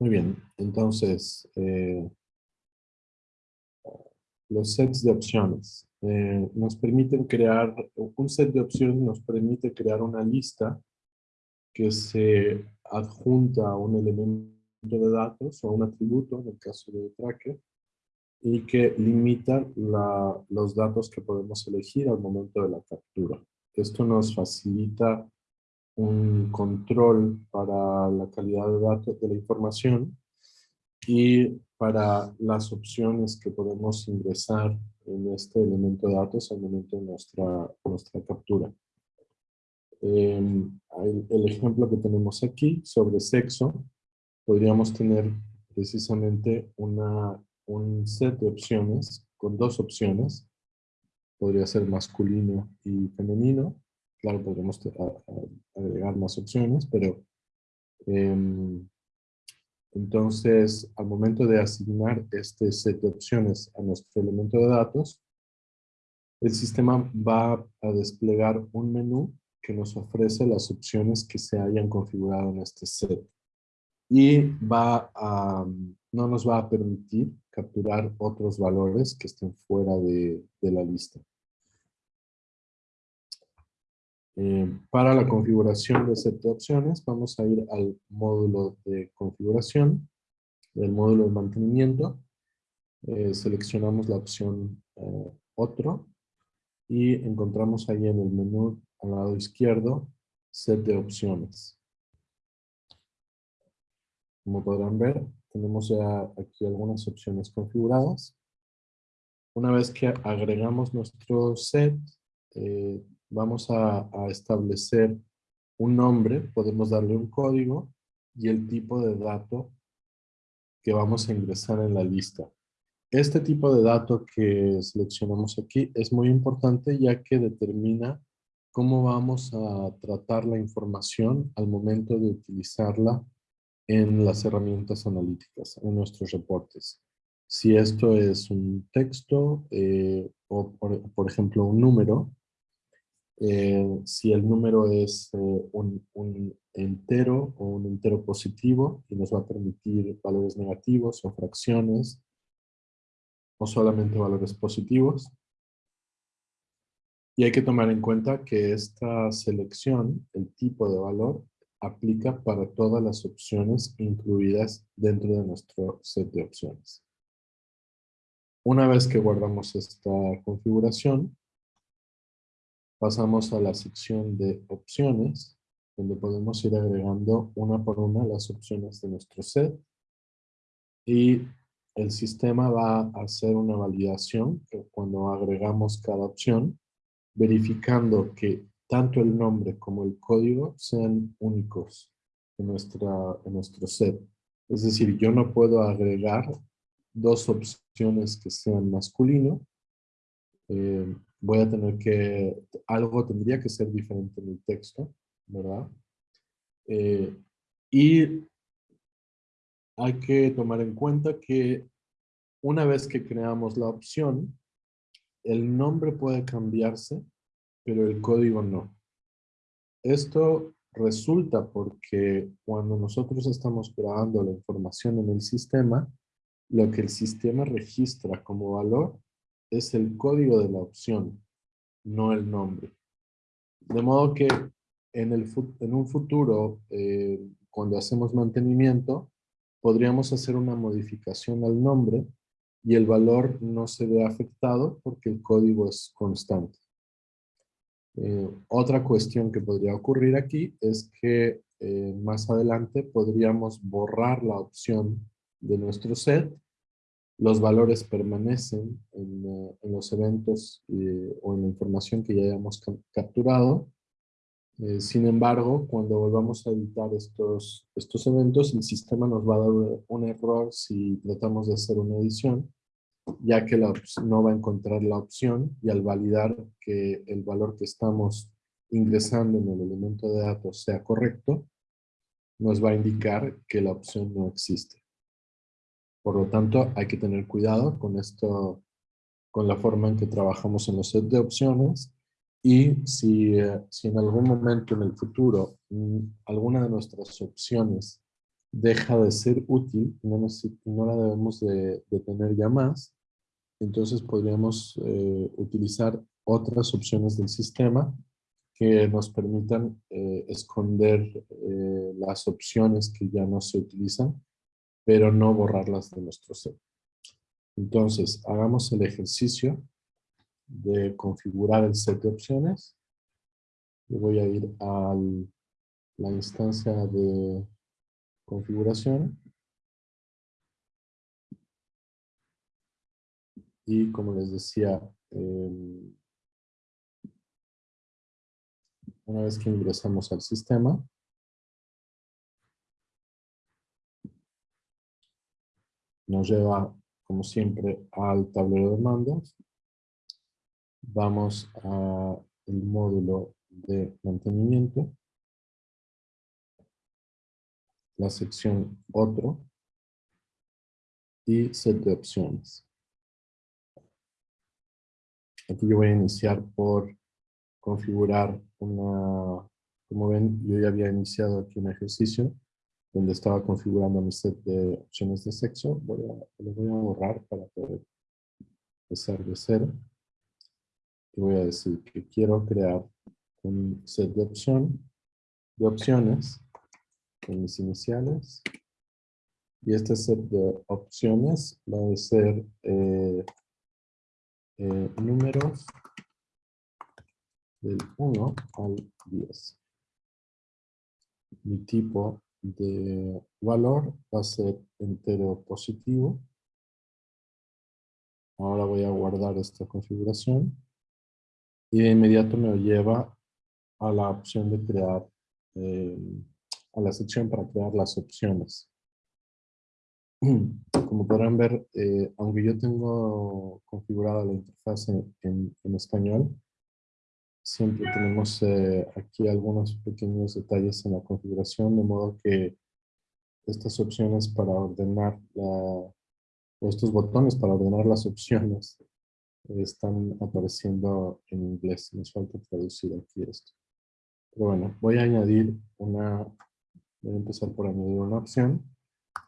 Muy bien, entonces, eh, los sets de opciones. Eh, nos permiten crear, un set de opciones nos permite crear una lista que se adjunta a un elemento de datos o un atributo, en el caso de tracker, y que limita los datos que podemos elegir al momento de la captura. Esto nos facilita un control para la calidad de datos de la información y para las opciones que podemos ingresar en este elemento de datos al momento de nuestra, nuestra captura. Em, el, ejemplo que tenemos aquí sobre sexo, podríamos tener precisamente una, un set de opciones con dos opciones. Podría ser masculino y femenino. Claro, podríamos agregar más opciones, pero em, entonces al momento de asignar este set de opciones a nuestro elemento de datos, el sistema va a desplegar un menú que nos ofrece las opciones que se hayan configurado en este set. Y va a, no nos va a permitir capturar otros valores que estén fuera de, la lista. Eh, para la configuración de set de opciones, vamos a ir al módulo de configuración, del módulo de mantenimiento. Eh, seleccionamos la opción eh, otro y encontramos ahí en el menú al lado izquierdo, set de opciones. Como podrán ver, tenemos ya aquí algunas opciones configuradas. Una vez que agregamos nuestro set, eh, vamos a, a establecer un nombre, podemos darle un código y el tipo de dato que vamos a ingresar en la lista. Este tipo de dato que seleccionamos aquí es muy importante ya que determina cómo vamos a tratar la información al momento de utilizarla en las herramientas analíticas, en nuestros reportes. Si esto es un texto eh, o, por, ejemplo, un número, eh, si el número es eh, un, un, entero o un entero positivo y nos va a permitir valores negativos o fracciones o solamente valores positivos, y hay que tomar en cuenta que esta selección, el tipo de valor, aplica para todas las opciones incluidas dentro de nuestro set de opciones. Una vez que guardamos esta configuración, pasamos a la sección de opciones, donde podemos ir agregando una por una las opciones de nuestro set. Y el sistema va a hacer una validación cuando agregamos cada opción verificando que tanto el nombre como el código sean únicos en, nuestra, en nuestro set. Es decir, yo no puedo agregar dos opciones que sean masculino. Eh, voy a tener que, algo tendría que ser diferente en el texto, ¿verdad? Eh, y hay que tomar en cuenta que una vez que creamos la opción, el nombre puede cambiarse, pero el código no. Esto resulta porque cuando nosotros estamos grabando la información en el sistema, lo que el sistema registra como valor es el código de la opción, no el nombre. De modo que en, el, en un futuro, eh, cuando hacemos mantenimiento, podríamos hacer una modificación al nombre y el valor no se ve afectado porque el código es constante. Eh, otra cuestión que podría ocurrir aquí es que eh, más adelante podríamos borrar la opción de nuestro set. Los valores permanecen en, eh, los eventos o en la información que ya hayamos capturado. sin embargo, cuando volvamos a editar estos, estos eventos, el sistema nos va a dar un error si tratamos de hacer una edición ya que no va a encontrar la opción y al validar que el valor que estamos ingresando en el elemento de datos sea correcto, nos va a indicar que la opción no existe. Por lo tanto, hay que tener cuidado con esto, con la forma en que trabajamos en los set de opciones. Y si, eh, si en algún momento en el futuro mm, alguna de nuestras opciones deja de ser útil, no, no la debemos de, tener ya más, entonces podríamos eh, utilizar otras opciones del sistema que nos permitan eh, esconder las opciones que ya no se utilizan, pero no borrarlas de nuestro set. Entonces, hagamos el ejercicio de configurar el set de opciones. Yo voy a ir a la instancia de configuración. Y como les decía, em, una vez que ingresamos al sistema, nos lleva, como siempre, al tablero de mandos vamos a el módulo de mantenimiento, la sección otro. Y set de opciones. Aquí yo voy a iniciar por configurar una, como ven, yo ya había iniciado aquí un ejercicio donde estaba configurando mi set de opciones de sexo. Voy a, lo voy a borrar para poder empezar de cero voy a decir que quiero crear un set de opción de opciones en mis iniciales y este set de opciones va a ser eh, eh, números del 1 al 10. Mi tipo de valor va a ser entero positivo. Ahora voy a guardar esta configuración y de inmediato me lleva a la opción de crear, eh, a la sección para crear las opciones. Como podrán ver, eh, aunque yo tengo configurada la interfaz en, español, siempre tenemos eh, aquí algunos pequeños detalles en la configuración, de modo que estas opciones para ordenar la, o estos botones para ordenar las opciones están apareciendo en inglés. Nos falta traducir aquí esto. Pero bueno, voy a añadir una, voy a empezar por añadir una opción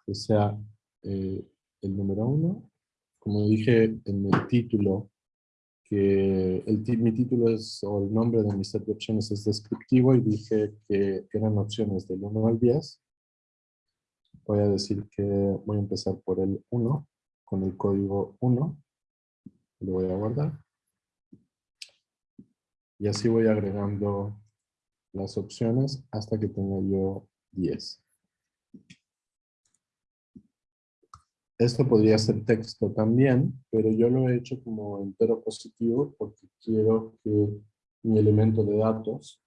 que sea eh, el número uno. Como dije en el título, que el, mi título es, o el nombre de mi set de opciones es descriptivo y dije que eran opciones del 1 al 10. Voy a decir que voy a empezar por el 1, con el código 1 lo voy a guardar. Y así voy agregando las opciones hasta que tenga yo 10. Esto podría ser texto también, pero yo lo he hecho como entero positivo porque quiero que mi elemento de datos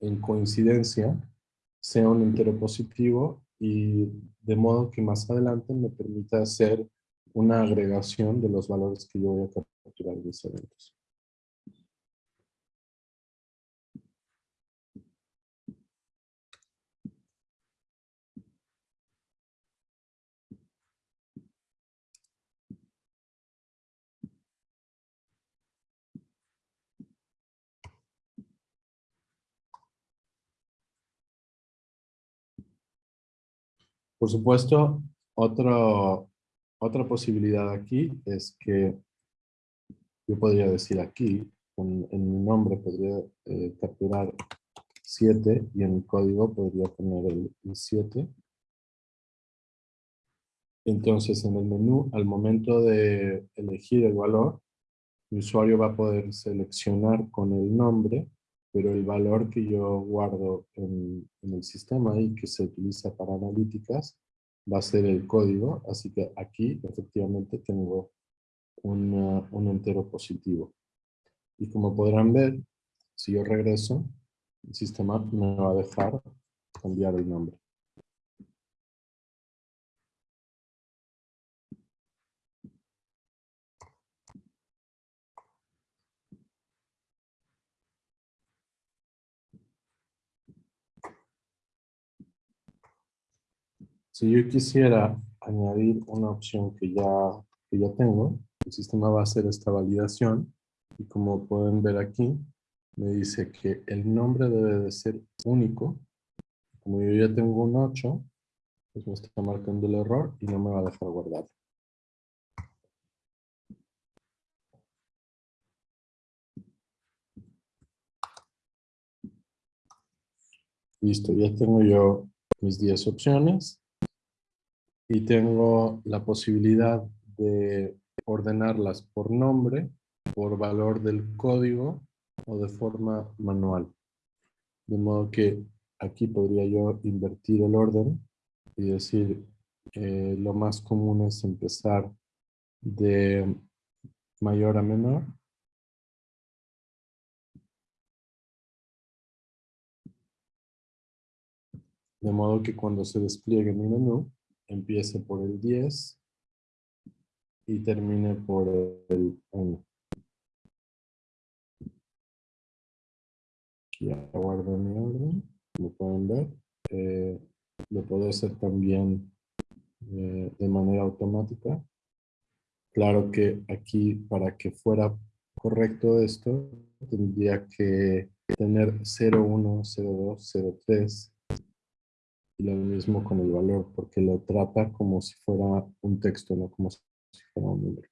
en coincidencia sea un entero positivo y de modo que más adelante me permita hacer una agregación de los valores que yo voy a capturar de mis eventos. Por supuesto, otro, otra posibilidad aquí es que yo podría decir aquí, en, mi nombre podría eh, capturar 7 y en mi código podría poner el, 7. Entonces en el menú, al momento de elegir el valor, el usuario va a poder seleccionar con el nombre, pero el valor que yo guardo en, el sistema y que se utiliza para analíticas va a ser el código, así que aquí efectivamente tengo un entero positivo. Y como podrán ver, si yo regreso, el sistema me va a dejar cambiar el nombre. Si yo quisiera añadir una opción que ya, que ya tengo, el sistema va a hacer esta validación y como pueden ver aquí, me dice que el nombre debe de ser único. Como yo ya tengo un 8, pues me está marcando el error y no me va a dejar guardar. Listo, ya tengo yo mis 10 opciones y tengo la posibilidad de ordenarlas por nombre, por valor del código o de forma manual. De modo que aquí podría yo invertir el orden y decir eh, lo más común es empezar de mayor a menor. De modo que cuando se despliegue mi menú, empiece por el 10 y termine por el 1. Ya guardo mi orden, como pueden ver. Eh, lo puedo hacer también eh, de manera automática. Claro que aquí, para que fuera correcto esto, tendría que tener 01, 02, 03 y lo mismo con el valor, porque lo trata como si fuera un texto, no como si fuera un número.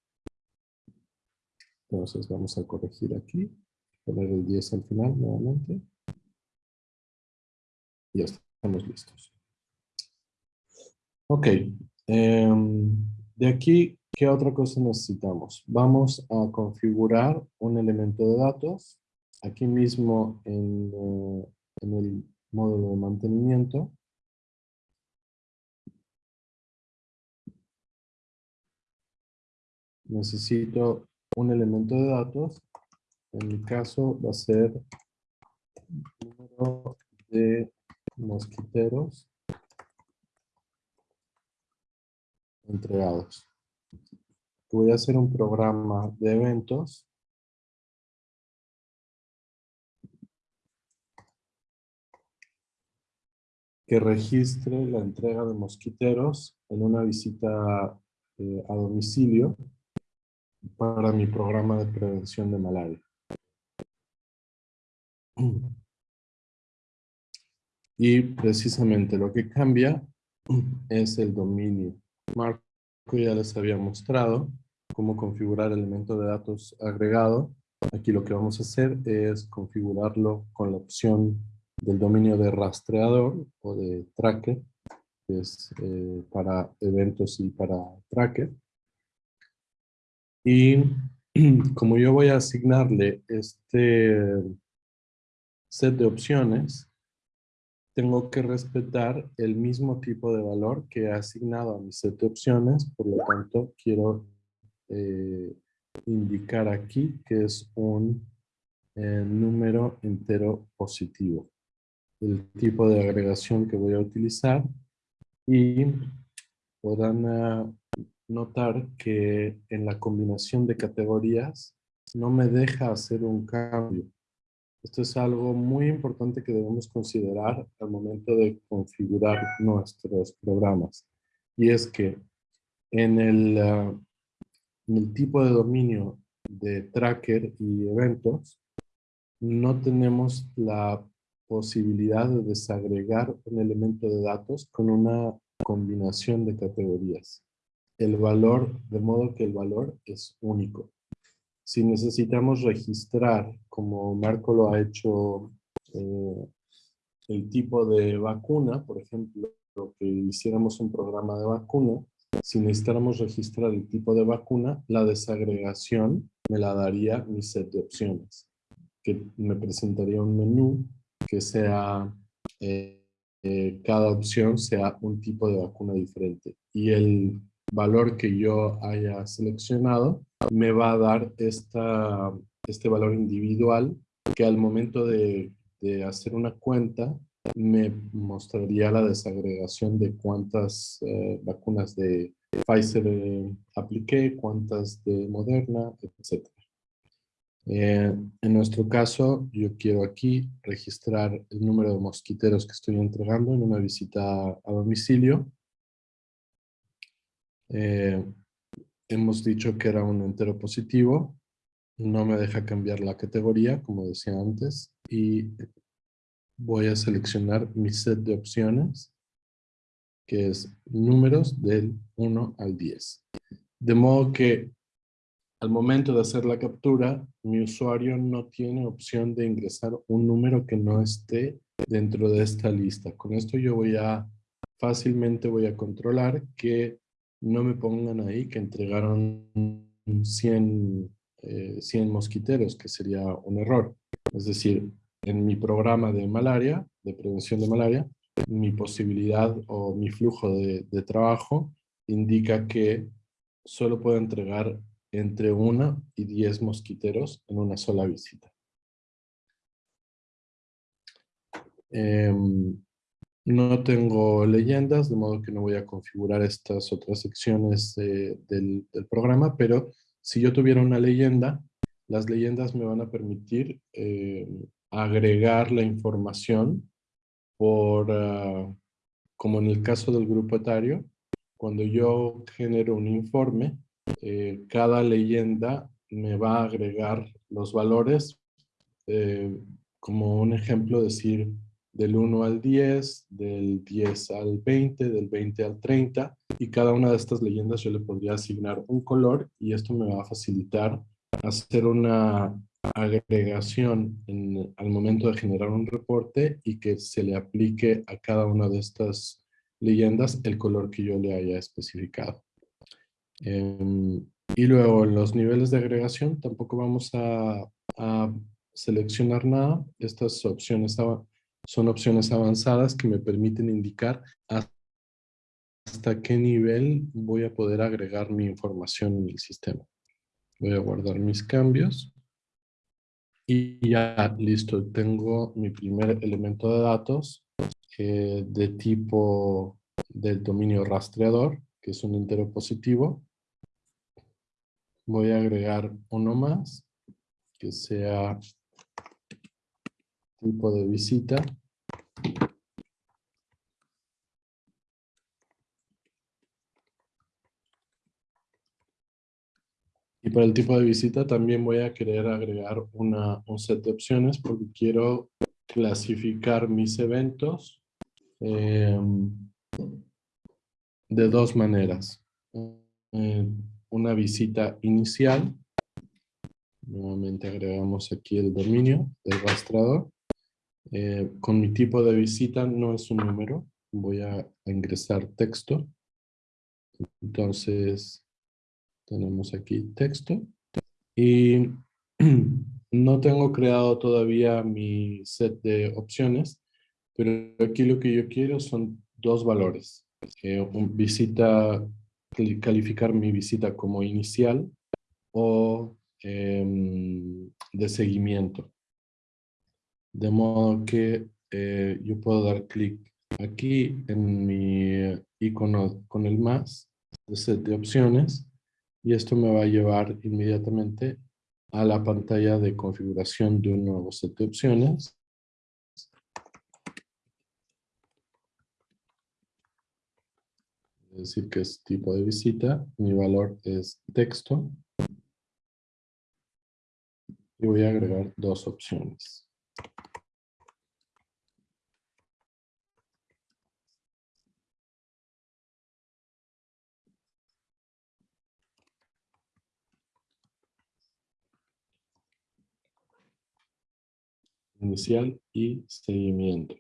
Entonces vamos a corregir aquí, poner el 10 al final nuevamente. Y ya estamos listos. Ok, em, de aquí, ¿qué otra cosa necesitamos? Vamos a configurar un elemento de datos. Aquí mismo en, eh, en el módulo de mantenimiento necesito un elemento de datos. En mi caso va a ser número de mosquiteros entregados. Voy a hacer un programa de eventos. que registre la entrega de mosquiteros en una visita eh, a domicilio para mi programa de prevención de malaria. Y precisamente lo que cambia es el dominio. Marco ya les había mostrado cómo configurar el elemento de datos agregado. Aquí lo que vamos a hacer es configurarlo con la opción del dominio de rastreador o de tracker, que es eh, para eventos y para tracker. Y como yo voy a asignarle este set de opciones, tengo que respetar el mismo tipo de valor que he asignado a mi set de opciones, por lo tanto quiero eh, indicar aquí que es un eh, número entero positivo. El tipo de agregación que voy a utilizar y podrán ah, notar que en la combinación de categorías no me deja hacer un cambio. Esto es algo muy importante que debemos considerar al momento de configurar nuestros programas. Y es que en el, ah, en el tipo de dominio de tracker y eventos, no tenemos la posibilidad de desagregar un elemento de datos con una combinación de categorías el valor, de modo que el valor es único. Si necesitamos registrar, como Marco lo ha hecho, eh, el tipo de vacuna, por ejemplo, que hiciéramos un programa de vacuna, si necesitáramos registrar el tipo de vacuna, la desagregación me la daría mi set de opciones, que me presentaría un menú que sea, eh, eh, cada opción sea un tipo de vacuna diferente. Y el valor que yo haya seleccionado me va a dar esta, este valor individual que al momento de, de hacer una cuenta me mostraría la desagregación de cuántas eh, vacunas de Pfizer eh, apliqué, cuántas de Moderna, etc. Eh, en nuestro caso, yo quiero aquí registrar el número de mosquiteros que estoy entregando en una visita a domicilio eh, hemos dicho que era un entero positivo no me deja cambiar la categoría, como decía antes, y voy a seleccionar mi set de opciones, que es números del 1 al 10. De modo que al momento de hacer la captura, mi usuario no tiene opción de ingresar un número que no esté dentro de esta lista. Con esto yo voy a, fácilmente voy a controlar que no me pongan ahí que entregaron 100, 100 eh, mosquiteros, que sería un error. Es decir, en mi programa de malaria, de prevención de malaria, mi posibilidad o mi flujo de, trabajo indica que solo puedo entregar entre 1 y 10 mosquiteros en una sola visita. Em, no tengo leyendas, de modo que no voy a configurar estas otras secciones del, programa, pero si yo tuviera una leyenda, las leyendas me van a permitir em, agregar la información por, ah, como en el caso del grupo etario, cuando yo genero un informe, eh, cada leyenda me va a agregar los valores, eh, como un ejemplo decir del 1 al 10, del 10 al 20, del 20 al 30, y cada una de estas leyendas yo le podría asignar un color y esto me va a facilitar hacer una agregación al momento de generar un reporte y que se le aplique a cada una de estas leyendas el color que yo le haya especificado. Em, y luego los niveles de agregación tampoco vamos a, seleccionar nada. Estas opciones son opciones avanzadas que me permiten indicar hasta qué nivel voy a poder agregar mi información en el sistema. Voy a guardar mis cambios. Y ya, listo, tengo mi primer elemento de datos eh, de tipo del dominio rastreador, que es un entero positivo voy a agregar uno más que sea tipo de visita. Y para el tipo de visita también voy a querer agregar una, un set de opciones porque quiero clasificar mis eventos em, de dos maneras. Eh, una visita inicial. Nuevamente agregamos aquí el dominio del rastreador. Eh, con mi tipo de visita no es un número. Voy a, ingresar texto. Entonces, tenemos aquí texto. Y no tengo creado todavía mi set de opciones, pero aquí lo que yo quiero son dos valores. Eh, un visita calificar mi visita como inicial o em, de seguimiento. De modo que eh, yo puedo dar clic aquí en mi icono con el más de set de opciones y esto me va a llevar inmediatamente a la pantalla de configuración de un nuevo set de opciones decir que es tipo de visita, mi valor es texto. Y voy a agregar dos opciones. Inicial y seguimiento.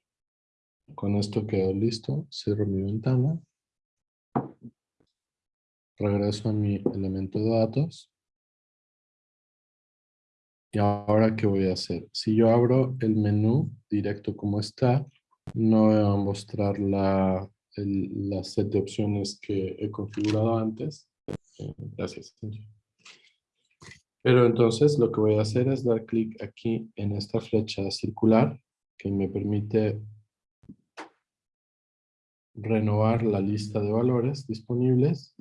Con esto quedo listo. Cierro mi ventana regreso a mi elemento de datos. Y ahora, ¿qué voy a hacer? Si yo abro el menú directo como está, no voy a mostrar la, la set de opciones que he configurado antes. Eh, gracias. Pero entonces lo que voy a hacer es dar clic aquí en esta flecha circular que me permite renovar la lista de valores disponibles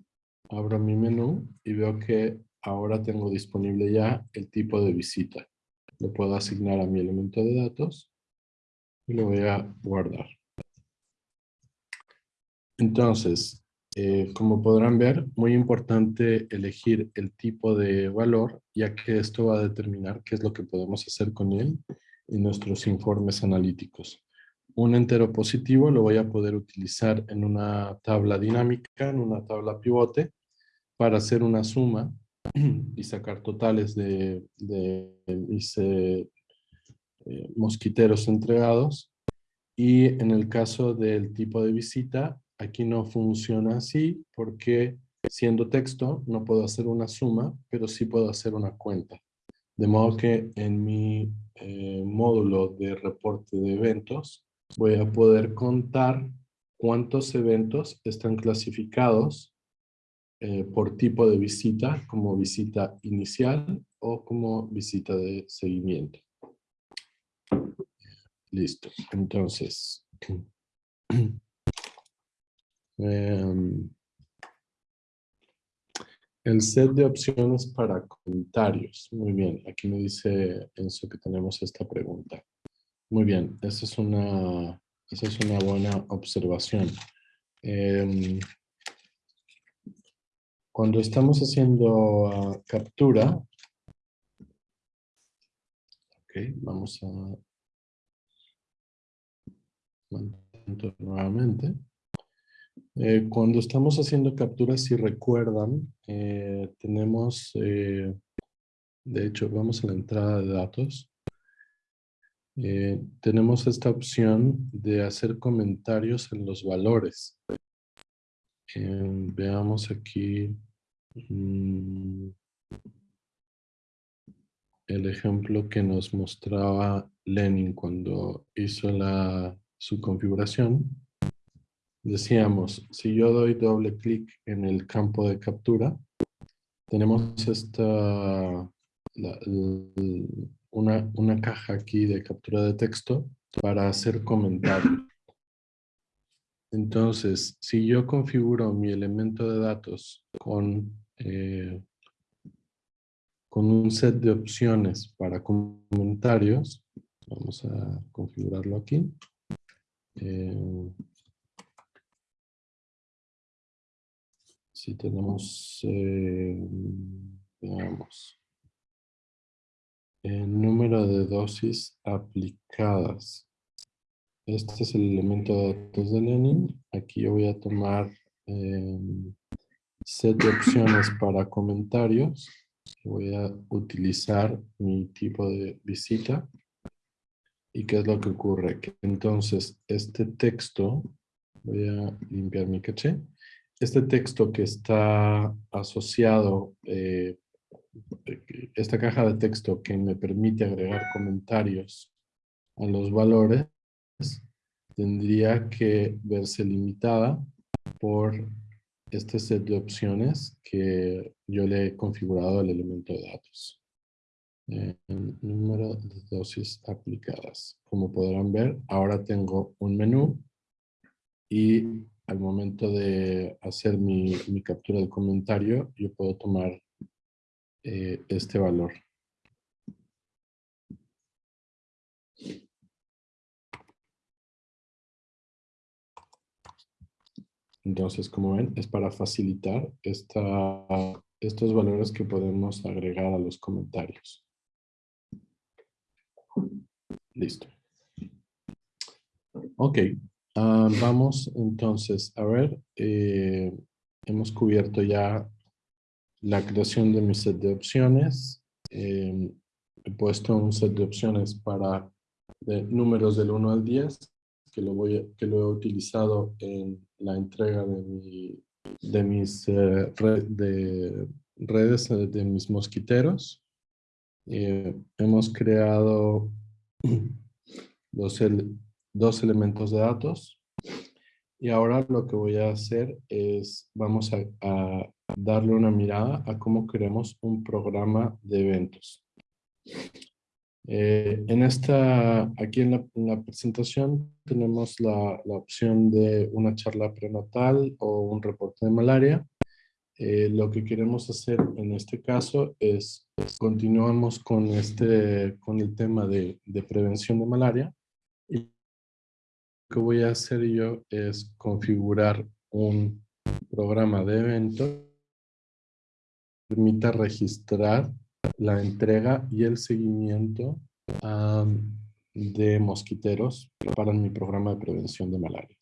abro mi menú y veo que ahora tengo disponible ya el tipo de visita. Lo puedo asignar a mi elemento de datos y lo voy a guardar. Entonces, Eh, como podrán ver, muy importante elegir el tipo de valor, ya que esto va a determinar qué es lo que podemos hacer con él en nuestros informes analíticos. Un entero positivo lo voy a poder utilizar en una tabla dinámica, en una tabla pivote, para hacer una suma y sacar totales de, de eh, eh, mosquiteros entregados. Y en el caso del tipo de visita, aquí no funciona así porque siendo texto no puedo hacer una suma, pero sí puedo hacer una cuenta. De modo que en mi eh, módulo de reporte de eventos voy a poder contar cuántos eventos están clasificados eh, por tipo de visita, como visita inicial o como visita de seguimiento. Listo. Entonces, em, el set de opciones para comentarios. Muy bien, aquí me dice Enzo que tenemos esta pregunta. Muy bien, esa es una, esa es una buena observación. Em, cuando estamos haciendo ah, captura, ok, vamos a nuevamente. Eh, cuando estamos haciendo capturas, si recuerdan, eh, tenemos, eh, de hecho, vamos a la entrada de datos. tenemos esta opción de hacer comentarios en los valores. Veamos aquí mm, el ejemplo que nos mostraba Lenin cuando hizo la, su configuración. Decíamos, si yo doy doble clic en el campo de captura, tenemos esta, una, una caja aquí de captura de texto para hacer comentarios. Entonces, si yo configuro mi elemento de datos con, eh, con un set de opciones para comentarios, vamos a configurarlo aquí. Eh, si tenemos, eh, veamos, el número de dosis aplicadas. Este es el elemento de datos de Lenin. Aquí yo voy a tomar eh, set de opciones para comentarios. Voy a utilizar mi tipo de visita. ¿Y qué es lo que ocurre? Que entonces este texto, voy a limpiar mi caché, este texto que está asociado, eh, esta caja de texto que me permite agregar comentarios a los valores, tendría que verse limitada por este set de opciones que yo le he configurado al elemento de datos. Número de dosis aplicadas. Como podrán ver, ahora tengo un menú y al momento de hacer mi, captura de comentario, yo puedo tomar eh, este valor. Entonces, como ven, es para facilitar estos valores que podemos agregar a los comentarios. Listo. Ok, Ah, vamos entonces a ver, eh, hemos cubierto ya la creación de mi set de opciones. Eh, he puesto un set de opciones para números del 1 al 10, que lo, que lo he utilizado en la entrega de, mi, de mis eh, de redes de mis mosquiteros. hemos creado los, dos elementos de datos. Y ahora lo que voy a hacer es, vamos a, darle una mirada a cómo creamos un programa de eventos. Eh, en esta, aquí en la, presentación tenemos la, la, opción de una charla prenatal o un reporte de malaria. Eh, lo que queremos hacer en este caso es, continuamos con, este, con el tema de, de prevención de malaria que voy a hacer yo es configurar un programa de evento permita registrar la entrega y el seguimiento de mosquiteros para mi programa de prevención de malaria.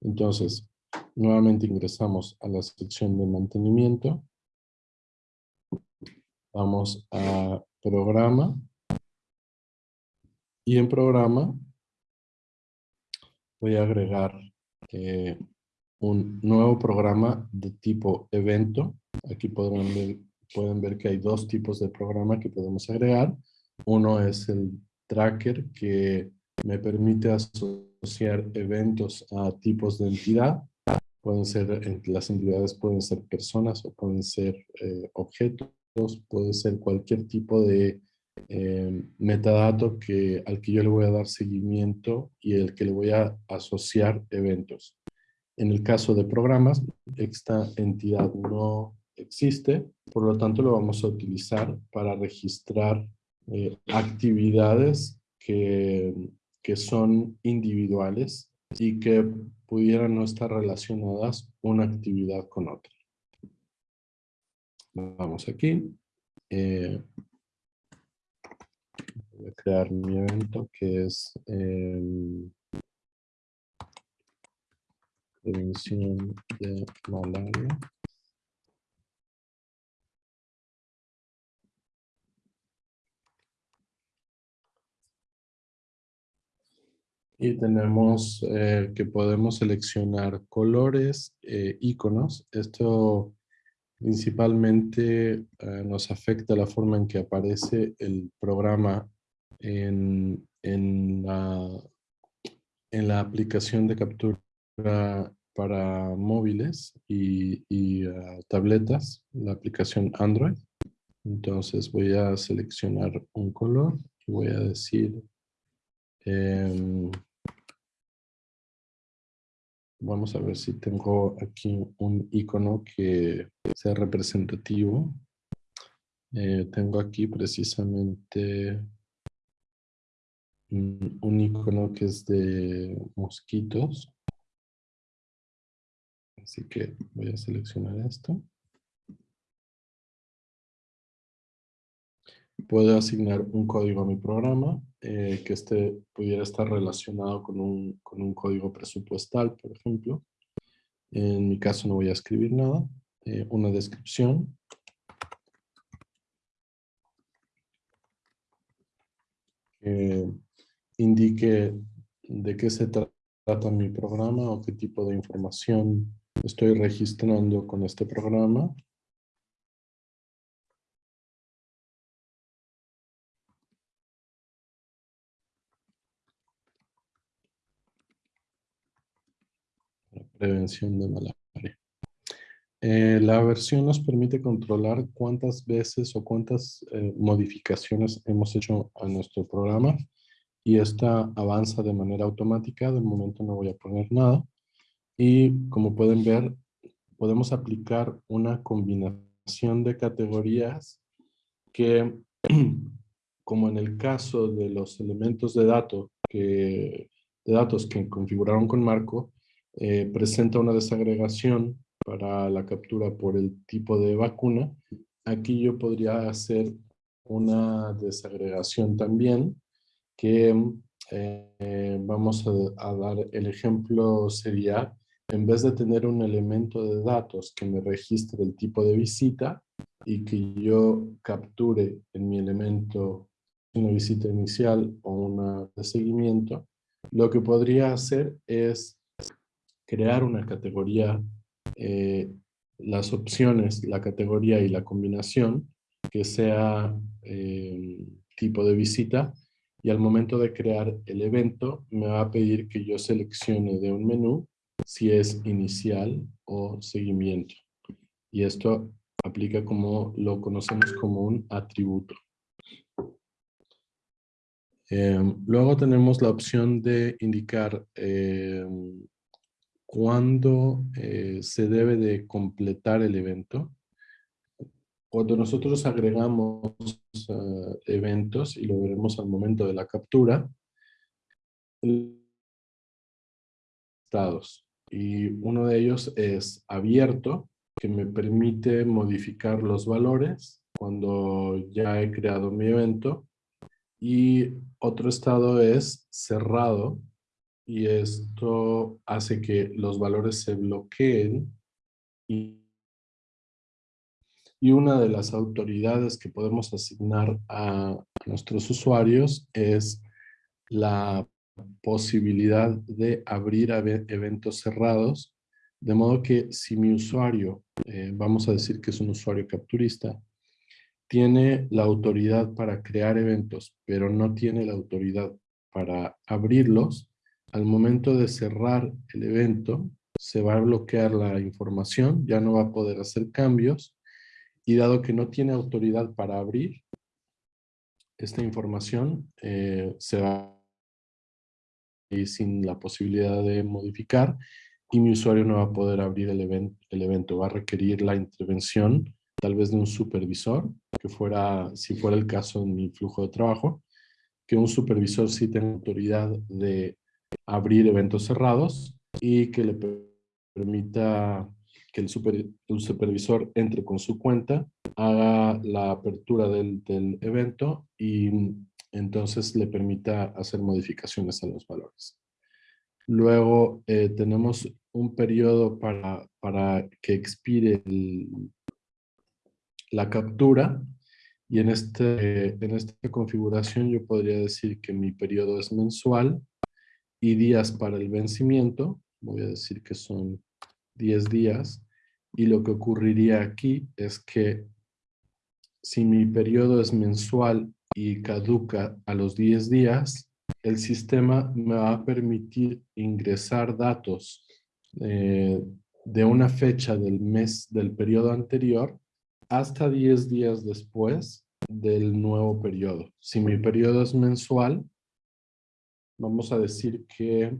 Entonces, nuevamente ingresamos a la sección de mantenimiento. Vamos a programa. Y en programa voy a agregar eh, un nuevo programa de tipo evento. Aquí podrán ver, pueden ver que hay dos tipos de programa que podemos agregar. Uno es el tracker que me permite asociar eventos a tipos de entidad. Pueden ser, las entidades pueden ser personas o pueden ser eh, objetos, puede ser cualquier tipo de eh, metadato que, al que yo le voy a dar seguimiento y el que le voy a asociar eventos. En el caso de programas, esta entidad no existe, por lo tanto lo vamos a utilizar para registrar eh, actividades que, que son individuales y que pudieran no estar relacionadas una actividad con otra. Vamos aquí. Eh, voy a crear mi evento que es prevención de malaria. Y tenemos eh, que podemos seleccionar colores, eh, iconos. Esto principalmente eh, nos afecta la forma en que aparece el programa en, la, en la aplicación de captura para móviles y, ah, tabletas, la aplicación Android. Entonces voy a seleccionar un color y voy a decir em, Vamos a ver si tengo aquí un icono que sea representativo. Eh, tengo aquí precisamente un, icono que es de mosquitos. Así que voy a seleccionar esto. Puedo asignar un código a mi programa eh, que este pudiera estar relacionado con un, con un, código presupuestal, por ejemplo. En mi caso no voy a escribir nada. Eh, una descripción. Que indique de qué se trata mi programa o qué tipo de información estoy registrando con este programa. Prevención de malaria. Eh, la versión nos permite controlar cuántas veces o cuántas eh, modificaciones hemos hecho a nuestro programa y esta avanza de manera automática. De momento no voy a poner nada. Y como pueden ver, podemos aplicar una combinación de categorías que, como en el caso de los elementos de, datos que, de datos que configuraron con Marco, eh, presenta una desagregación para la captura por el tipo de vacuna, aquí yo podría hacer una desagregación también que eh, vamos a, dar el ejemplo sería en vez de tener un elemento de datos que me registre el tipo de visita y que yo capture en mi elemento una visita inicial o una de seguimiento, lo que podría hacer es crear una categoría, eh, las opciones, la categoría y la combinación que sea eh, tipo de visita y al momento de crear el evento me va a pedir que yo seleccione de un menú si es inicial o seguimiento. Y esto aplica como lo conocemos como un atributo. Em, luego tenemos la opción de indicar em, cuándo eh, se debe de completar el evento. Cuando nosotros agregamos ah, eventos, y lo veremos al momento de la captura, estados. Y uno de ellos es abierto, que me permite modificar los valores cuando ya he creado mi evento. Y otro estado es cerrado, y esto hace que los valores se bloqueen y, y una de las autoridades que podemos asignar a nuestros usuarios es la posibilidad de abrir eventos cerrados, de modo que si mi usuario, eh, vamos a decir que es un usuario capturista, tiene la autoridad para crear eventos, pero no tiene la autoridad para abrirlos, al momento de cerrar el evento, se va a bloquear la información, ya no va a poder hacer cambios, y dado que no tiene autoridad para abrir, esta información eh, se va y sin la posibilidad de modificar, y mi usuario no va a poder abrir el, el evento, va a requerir la intervención tal vez de un supervisor, que fuera, si fuera el caso en mi flujo de trabajo, que un supervisor sí tenga autoridad de abrir eventos cerrados y que le permita que el, supervisor entre con su cuenta, haga la apertura del, evento y entonces le permita hacer modificaciones a los valores. Luego eh, tenemos un periodo para, para que expire la captura y en, este, en esta configuración yo podría decir que mi periodo es mensual y días para el vencimiento, voy a decir que son 10 días, y lo que ocurriría aquí es que si mi periodo es mensual y caduca a los 10 días, el sistema me va a permitir ingresar datos eh, de una fecha del mes del periodo anterior hasta 10 días después del nuevo periodo. Si mi periodo es mensual, vamos a decir que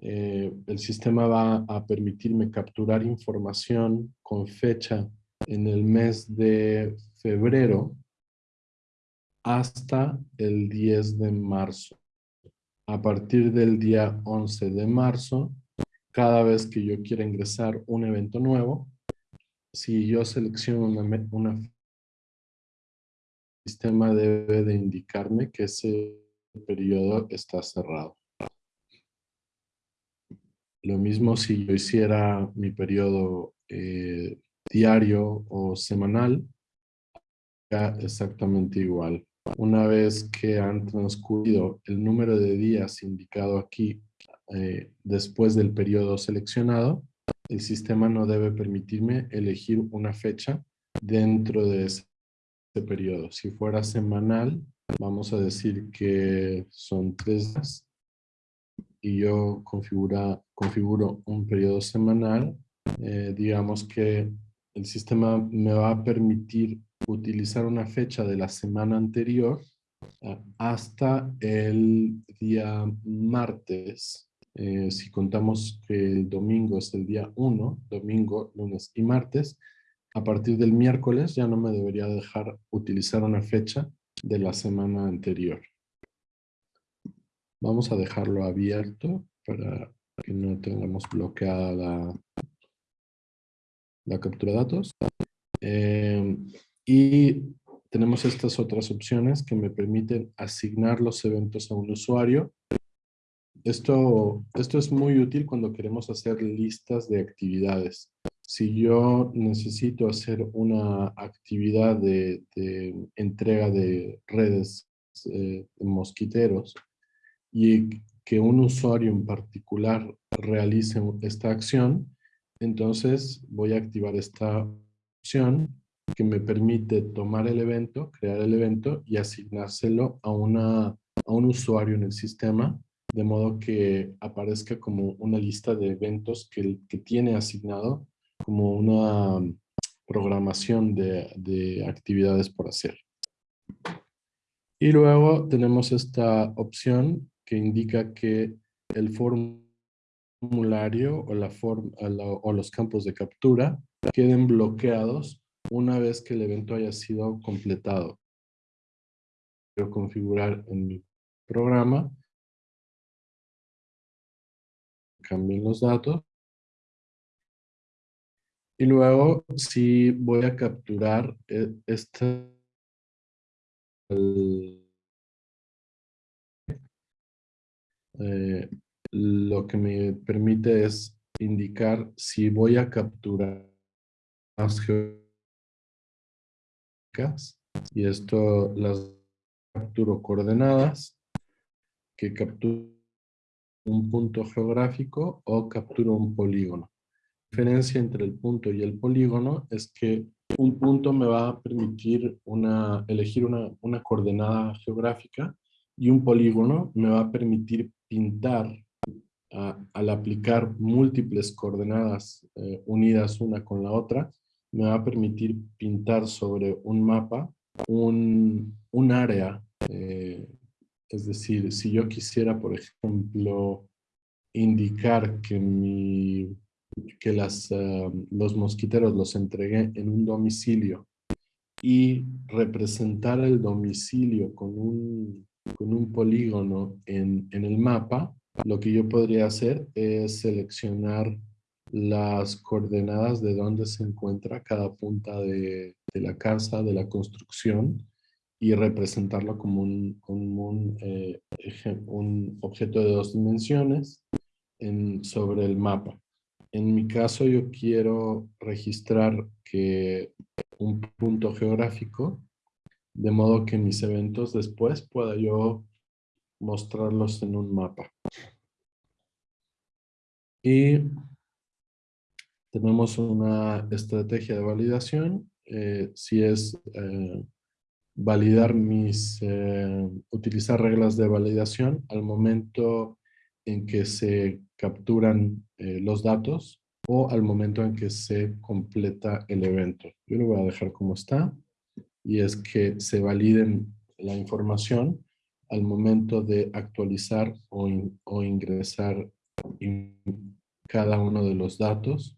eh, el sistema va a permitirme capturar información con fecha en el mes de febrero hasta el 10 de marzo. A partir del día 11 de marzo, cada vez que yo quiera ingresar un evento nuevo, si yo selecciono una, una sistema debe de indicarme que ese periodo está cerrado. Lo mismo si yo hiciera mi periodo eh, diario o semanal, exactamente igual. Una vez que han transcurrido el número de días indicado aquí eh, después del periodo seleccionado, el sistema no debe permitirme elegir una fecha dentro de ese periodo. Si fuera semanal, vamos a decir que son tres días y yo configura, configuro un periodo semanal, eh, digamos que el sistema me va a permitir utilizar una fecha de la semana anterior eh, hasta el día martes. Eh, si contamos que el domingo es el día 1, domingo, lunes y martes, a partir del miércoles ya no me debería dejar utilizar una fecha de la semana anterior. Vamos a dejarlo abierto para que no tengamos bloqueada la, captura de datos. Em, y tenemos estas otras opciones que me permiten asignar los eventos a un usuario. Esto, esto es muy útil cuando queremos hacer listas de actividades si yo necesito hacer una actividad de, entrega de redes eh, mosquiteros y que un usuario en particular realice esta acción, entonces voy a activar esta opción que me permite tomar el evento, crear el evento y asignárselo a, una, a un usuario en el sistema, de modo que aparezca como una lista de eventos que, que tiene asignado como una programación de, actividades por hacer. Y luego tenemos esta opción que indica que el formulario o, la o los campos de captura queden bloqueados una vez que el evento haya sido completado. Quiero configurar en mi programa. Cambien los datos. Y luego, si voy a capturar este... Lo que me permite es indicar si voy a capturar las geográficas y esto las capturo coordenadas que capturo un punto geográfico o capturo un polígono. Diferencia entre el punto y el polígono es que un punto me va a permitir una, elegir una, una coordenada geográfica y un polígono me va a permitir pintar al aplicar múltiples coordenadas eh, unidas una con la otra, me va a permitir pintar sobre un mapa un, un área. Eh, es decir, si yo quisiera, por ejemplo, indicar que, mi, que las, eh, los mosquiteros los entregué en un domicilio y representar el domicilio con un, con un polígono en, en el mapa, lo que yo podría hacer es seleccionar las coordenadas de dónde se encuentra cada punta de, la casa, de la construcción, y representarlo como un, un, eh, un objeto de dos dimensiones en, sobre el mapa. En mi caso yo quiero registrar que un punto geográfico, de modo que mis eventos después pueda yo mostrarlos en un mapa. Y tenemos una estrategia de validación. Eh, si es eh, validar mis, eh, utilizar reglas de validación al momento en que se capturan los datos o al momento en que se completa el evento. Yo lo voy a dejar como está y es que se validen la información al momento de actualizar o, o ingresar cada uno de los datos.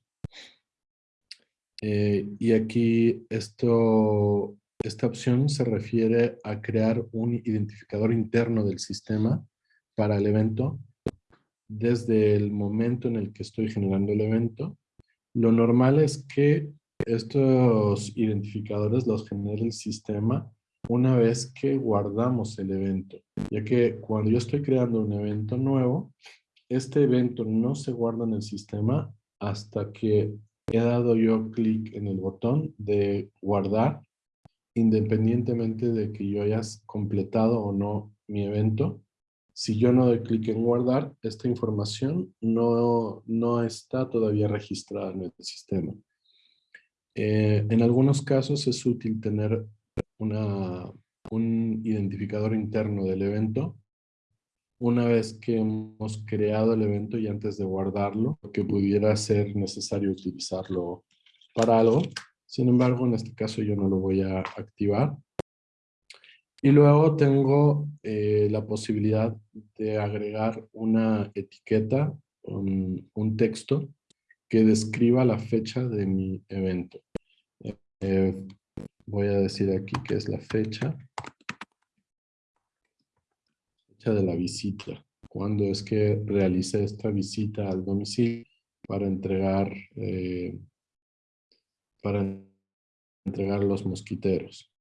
Eh, y aquí esto, esta opción se refiere a crear un identificador interno del sistema para el evento desde el momento en el que estoy generando el evento. Lo normal es que estos identificadores los genere el sistema una vez que guardamos el evento, ya que cuando yo estoy creando un evento nuevo, este evento no se guarda en el sistema hasta que he dado yo clic en el botón de guardar, independientemente de que yo haya completado o no mi evento. Si yo no doy clic en guardar, esta información no, no está todavía registrada en el sistema. Eh, en algunos casos es útil tener una, un identificador interno del evento una vez que hemos creado el evento y antes de guardarlo, que pudiera ser necesario utilizarlo para algo. Sin embargo, en este caso yo no lo voy a activar. Y luego tengo eh, la posibilidad de agregar una etiqueta, un, un texto que describa la fecha de mi evento. Eh, voy a decir aquí que es la fecha de la visita. Cuando es que realicé esta visita al domicilio para entregar, eh, para entregar los mosquiteros.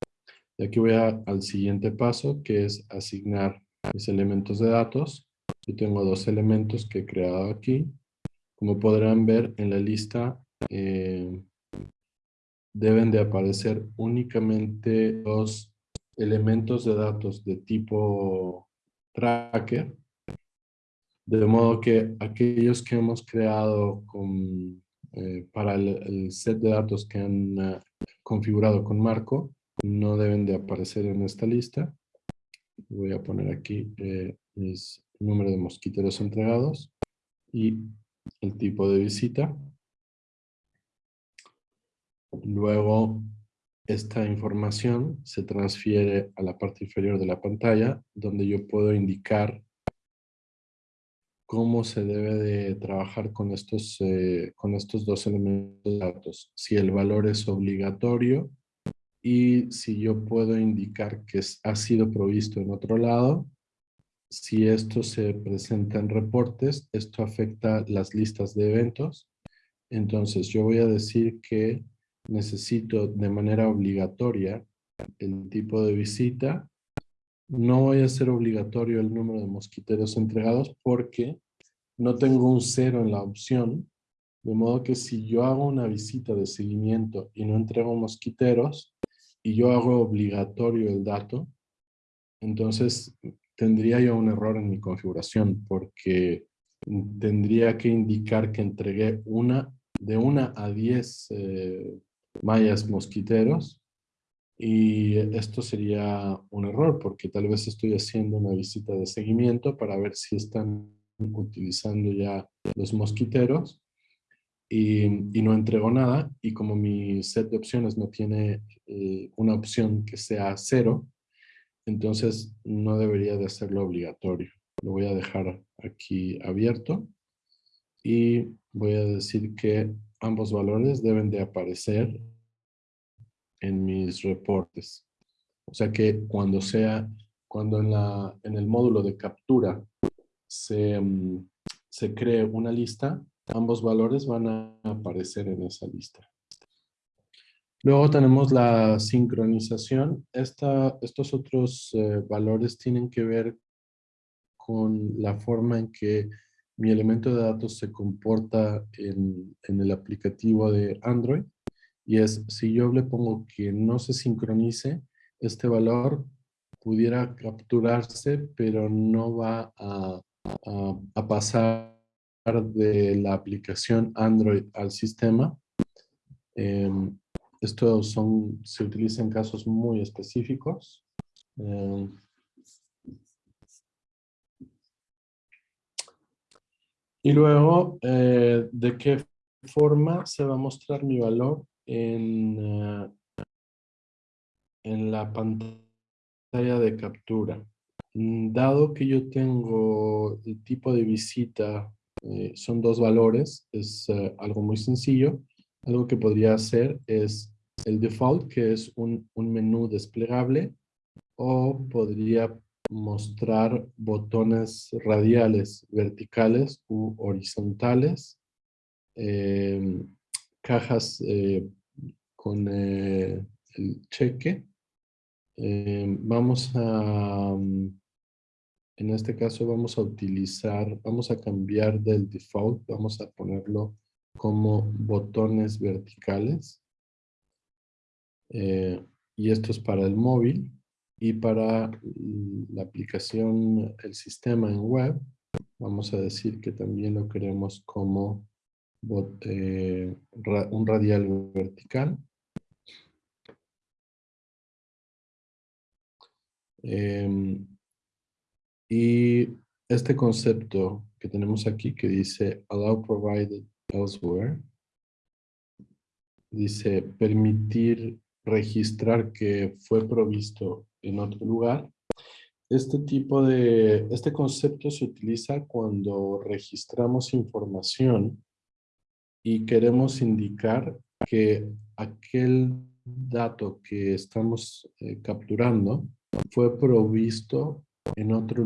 Y aquí voy al siguiente paso, que es asignar mis elementos de datos. Yo tengo dos elementos que he creado aquí. Como podrán ver en la lista, eh, deben de aparecer únicamente dos elementos de datos de tipo tracker, de modo que aquellos que hemos creado con, eh, para el, set de datos que han eh, configurado con Marco no deben de aparecer en esta lista. Voy a poner aquí eh, mis número de mosquiteros entregados y el tipo de visita. Luego esta información se transfiere a la parte inferior de la pantalla, donde yo puedo indicar cómo se debe de trabajar con estos, eh, con estos dos elementos de datos. Si el valor es obligatorio y si yo puedo indicar que ha sido provisto en otro lado. Si esto se presenta en reportes, esto afecta las listas de eventos Entonces yo voy a decir que necesito de manera obligatoria el tipo de visita. No voy a hacer obligatorio el número de mosquiteros entregados porque no tengo un cero en la opción. De modo que si yo hago una visita de seguimiento y no entrego mosquiteros y yo hago obligatorio el dato, entonces tendría yo un error en mi configuración porque tendría que indicar que entregué una de una a diez eh, mallas mosquiteros y esto sería un error porque tal vez estoy haciendo una visita de seguimiento para ver si están utilizando ya los mosquiteros y, no entrego nada y como mi set de opciones no tiene eh, una opción que sea cero, entonces no debería de hacerlo obligatorio. Lo voy a dejar aquí abierto y voy a decir que ambos valores deben de aparecer en mis reportes. O sea que cuando sea, cuando en, la, en el módulo de captura se, mm, se cree una lista, ambos valores van a aparecer en esa lista. Luego tenemos la sincronización. Esta, estos otros eh, valores tienen que ver con la forma en que mi elemento de datos se comporta en, el aplicativo de Android. Y es, si yo le pongo que no se sincronice, este valor pudiera capturarse, pero no va a, pasar de la aplicación Android al sistema. Em, esto son, se utiliza en casos muy específicos. Em, y luego, eh, ¿de qué forma se va a mostrar mi valor en, eh, en la pantalla de captura. Mm, dado que yo tengo el tipo de visita, eh, son dos valores, es eh, algo muy sencillo. Algo que podría hacer es el default, que es un, un menú desplegable, o podría mostrar botones radiales, verticales u horizontales. Em, cajas eh, con el cheque. Eh, vamos a, mm, en este caso vamos a utilizar, vamos a cambiar del default, vamos a ponerlo como botones verticales. y esto es para el móvil y para la aplicación, el sistema en web, vamos a decir que también lo queremos como eh, un radial vertical. Em, y este concepto que tenemos aquí que dice allow provided elsewhere, dice permitir registrar que fue provisto en otro lugar. Este tipo de, este concepto se utiliza cuando registramos información y queremos indicar que aquel dato que estamos eh, capturando fue provisto en otro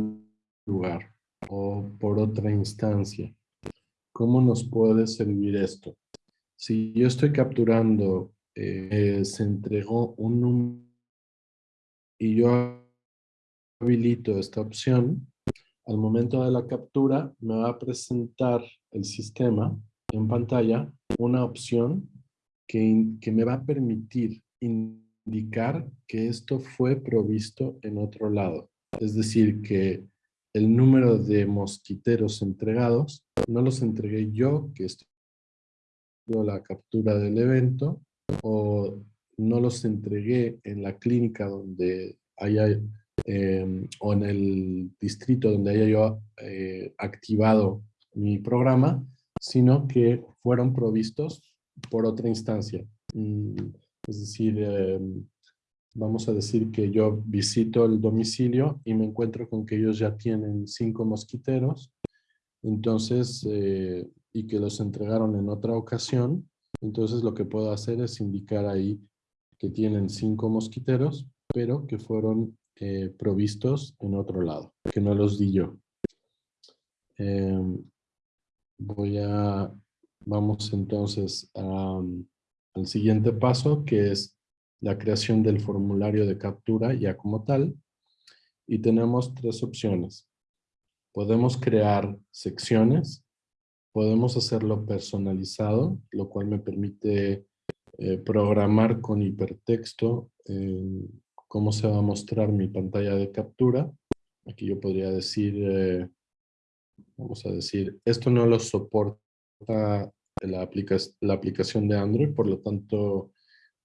lugar o por otra instancia. ¿Cómo nos puede servir esto? Si yo estoy capturando, eh, se entregó un número y yo habilito esta opción, al momento de la captura me va a presentar el sistema en pantalla una opción que, que me va a permitir indicar que esto fue provisto en otro lado. Es decir, que el número de mosquiteros entregados no los entregué yo, que estoy la captura del evento, o no los entregué en la clínica donde haya, em, o en el distrito donde haya yo eh, activado mi programa, sino que fueron provistos por otra instancia. Mm, es decir, em, vamos a decir que yo visito el domicilio y me encuentro con que ellos ya tienen cinco mosquiteros, entonces, eh, y que los entregaron en otra ocasión, entonces lo que puedo hacer es indicar ahí que tienen cinco mosquiteros, pero que fueron eh, provistos en otro lado, que no los di yo. Em, voy a Vamos entonces al siguiente paso, que es la creación del formulario de captura ya como tal. Y tenemos tres opciones. Podemos crear secciones, podemos hacerlo personalizado, lo cual me permite eh, programar con hipertexto eh, cómo se va a mostrar mi pantalla de captura. Aquí yo podría decir, eh, vamos a decir, esto no lo soporta la, la aplicación de Android, por lo tanto,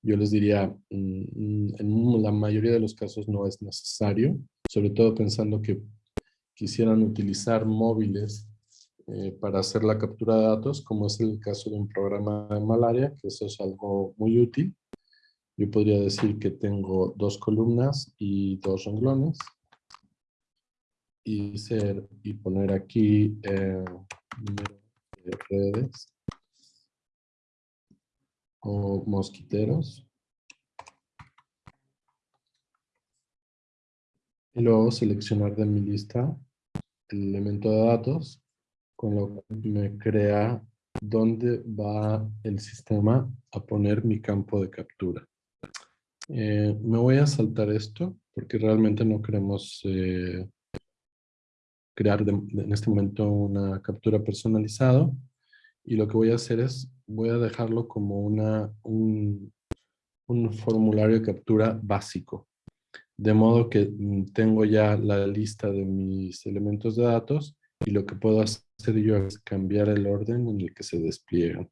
yo les diría, mm, en la mayoría de los casos no es necesario, sobre todo pensando que quisieran utilizar móviles eh, para hacer la captura de datos, como es el caso de un programa de malaria, que eso es algo muy útil. Yo podría decir que tengo dos columnas y dos renglones. Y, poner aquí eh, redes o mosquiteros. Y luego seleccionar de mi lista el elemento de datos, con lo que me crea dónde va el sistema a poner mi campo de captura. Eh, me voy a saltar esto porque realmente no queremos eh, crear en este momento una captura personalizada y lo que voy a hacer es voy a dejarlo como una, un, formulario de captura básico. De modo que mm, tengo ya la lista de mis elementos de datos y lo que puedo hacer yo es cambiar el orden en el que se despliegan.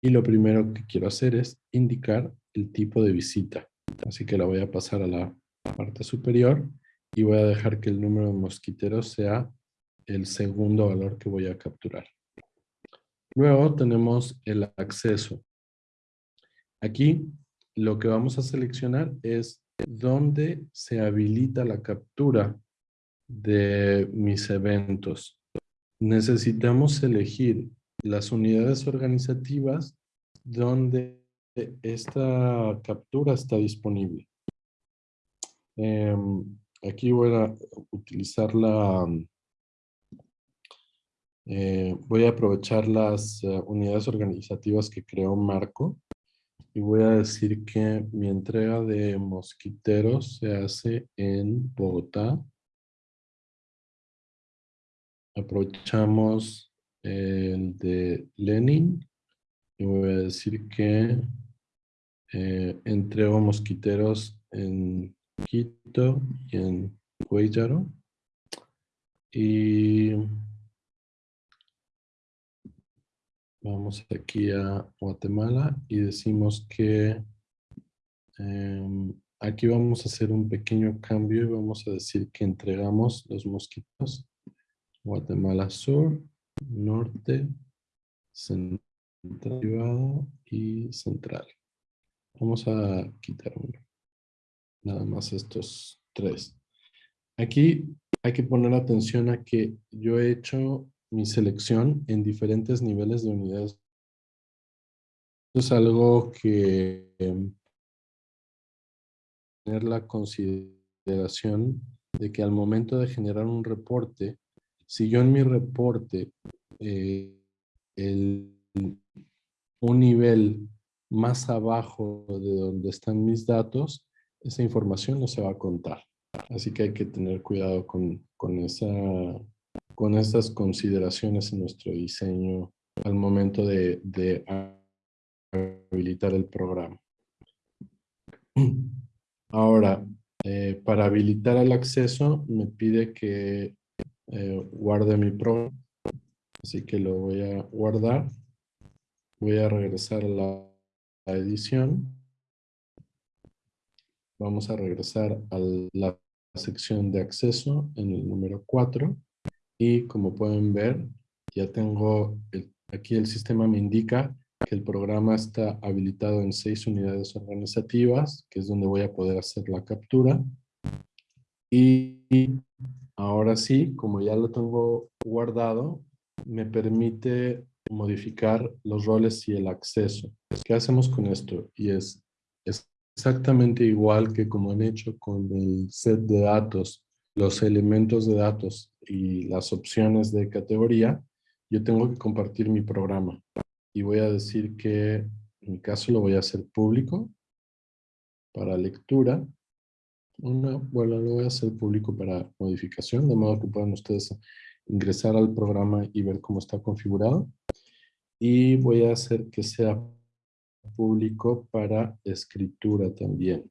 Y lo primero que quiero hacer es indicar el tipo de visita. Así que la voy a pasar a la parte superior y voy a dejar que el número de mosquiteros sea el segundo valor que voy a capturar. Luego tenemos el acceso. Aquí lo que vamos a seleccionar es dónde se habilita la captura de mis eventos. Necesitamos elegir las unidades organizativas donde esta captura está disponible. Em, aquí voy a utilizar la, eh, voy a aprovechar las eh, unidades organizativas que creó Marco y voy a decir que mi entrega de mosquiteros se hace en Bogotá. Aprovechamos el de Lenin y voy a decir que eh, entrego mosquiteros en Quito y en Cuellaro. Y Vamos aquí a Guatemala y decimos que em, aquí vamos a hacer un pequeño cambio y vamos a decir que entregamos los mosquitos Guatemala Sur, Norte, Central y Central. Vamos a quitar uno. Nada más estos tres. Aquí hay que poner atención a que yo he hecho mi selección en diferentes niveles de unidades. es algo que em, tener la consideración de que al momento de generar un reporte, si yo en mi reporte eh, el, un nivel más abajo de donde están mis datos, esa información no se va a contar. Así que hay que tener cuidado con, con esa con estas consideraciones en nuestro diseño al momento de, habilitar el programa. Ahora, eh, para habilitar el acceso me pide que eh, guarde mi programa. Así que lo voy a guardar. Voy a regresar a la, la edición. Vamos a regresar a la sección de acceso en el número 4. Y como pueden ver, ya tengo, aquí el sistema me indica que el programa está habilitado en seis unidades organizativas, que es donde voy a poder hacer la captura. Y ahora sí, como ya lo tengo guardado, me permite modificar los roles y el acceso. ¿Qué hacemos con esto? Y es, es exactamente igual que como han hecho con el set de datos los elementos de datos y las opciones de categoría, yo tengo que compartir mi programa. Y voy a decir que en mi caso lo voy a hacer público para lectura. Una, bueno, lo voy a hacer público para modificación, de modo que puedan ustedes ingresar al programa y ver cómo está configurado. Y voy a hacer que sea público para escritura también.